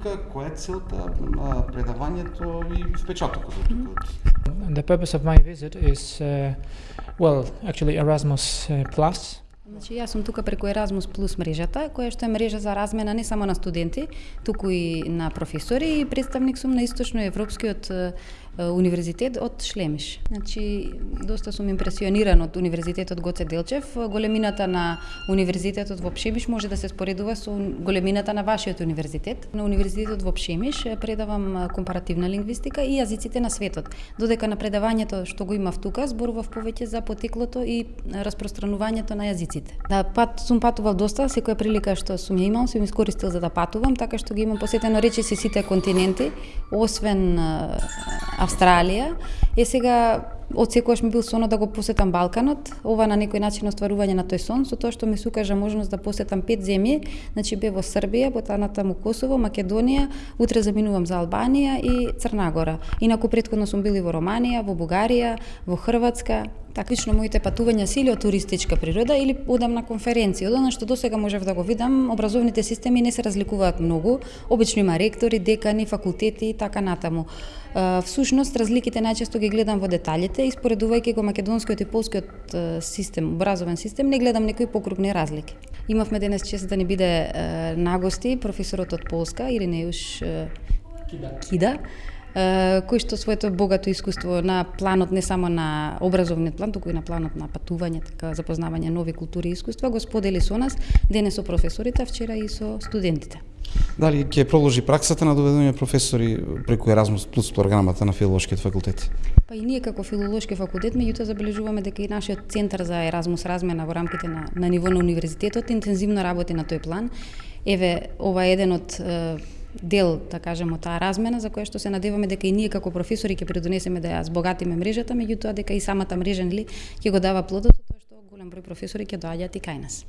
тука, која е целта, предавањето и впечатокот од тука? The purpose of my visit is, uh, well, actually Erasmus uh, Plus. Значи, јас сум тука преку Erasmus Plus мрежата, која што е мрежа за размена не само на студенти, туку и на професори и представник сум на источно европскиот универзитет од Шлемиш. Значи, доста сум импресиониран од универзитетот Гоце Делчев. Големината на универзитетот во Пшемиш може да се споредува со големината на вашиот универзитет. На универзитетот во Пшемиш предавам компаративна лингвистика и јазиците на светот. Додека на предавањето што го имав тука, зборував повеќе за потеклото и распространувањето на јазиците. Да, пат сум патувал доста, секоја прилика што сум ја имал, сум искористил за да патувам, така што ги имам посетено речиси сите континенти, освен Австралија. Е сега од секогаш ми бил сонот да го посетам Балканот, ова на некој начин остварување на тој сон, со тоа што ми се укажа можност да посетам пет земји, значи бе во Србија, потаната таму Косово, Македонија, утре заминувам за Албанија и Црна Гора. Инаку претходно сум били во Романија, во Бугарија, во Хрватска, Така, лично моите патувања се или од туристичка природа или одам на конференции. Од она што досега можев да го видам, образовните системи не се разликуваат многу. Обично има ректори, декани, факултети и така натаму. Всушност, разликите најчесто ги гледам во деталите и споредувајќи го македонскиот и полскиот систем, образовен систем, не гледам некои покрупни разлики. Имавме денес чест да ни биде нагости професорот од Полска, Иринеуш Кида. Кида кој што своето богато искуство на планот не само на образовниот план, туку и на планот на патување, така запознавање нови култури и искуства, го сподели со нас денес со професорите, вчера и со студентите. Дали ќе продолжи праксата на доведување професори преку Erasmus Plus програмата на филолошкиот факултет? Па и ние како филолошки факултет меѓутоа забележуваме дека и нашиот центар за Erasmus размена во рамките на, на ниво на универзитетот интензивно работи на тој план. Еве, ова е еден од дел, да кажеме, таа размена за која што се надеваме дека и ние како професори ќе придонесеме да ја збогатиме мрежата, меѓутоа дека и самата мрежа нели ќе го дава плодот тоа што голем број професори ќе доаѓаат и кај нас.